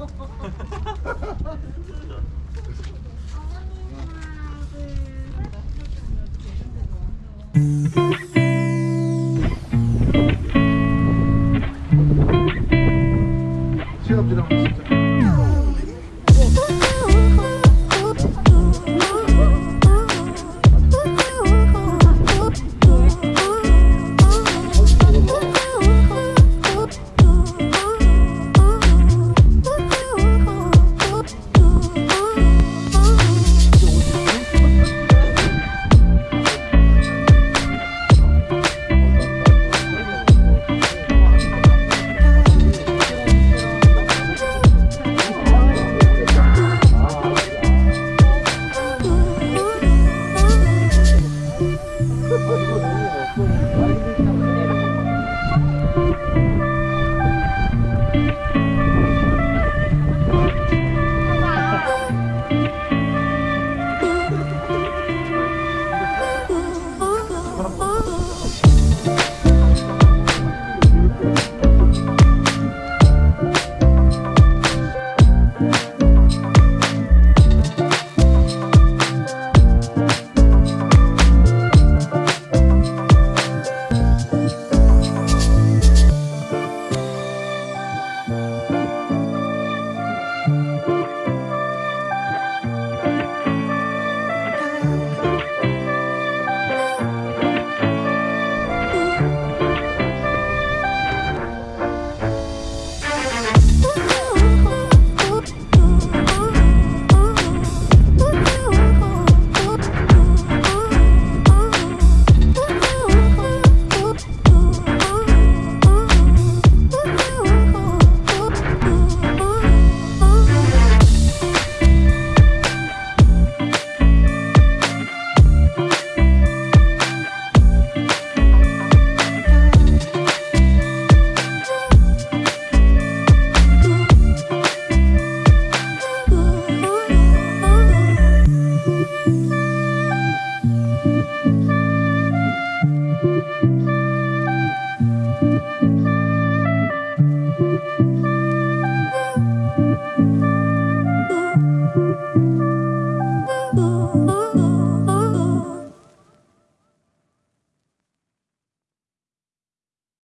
어머니랑 그 사진 찍는 거 완전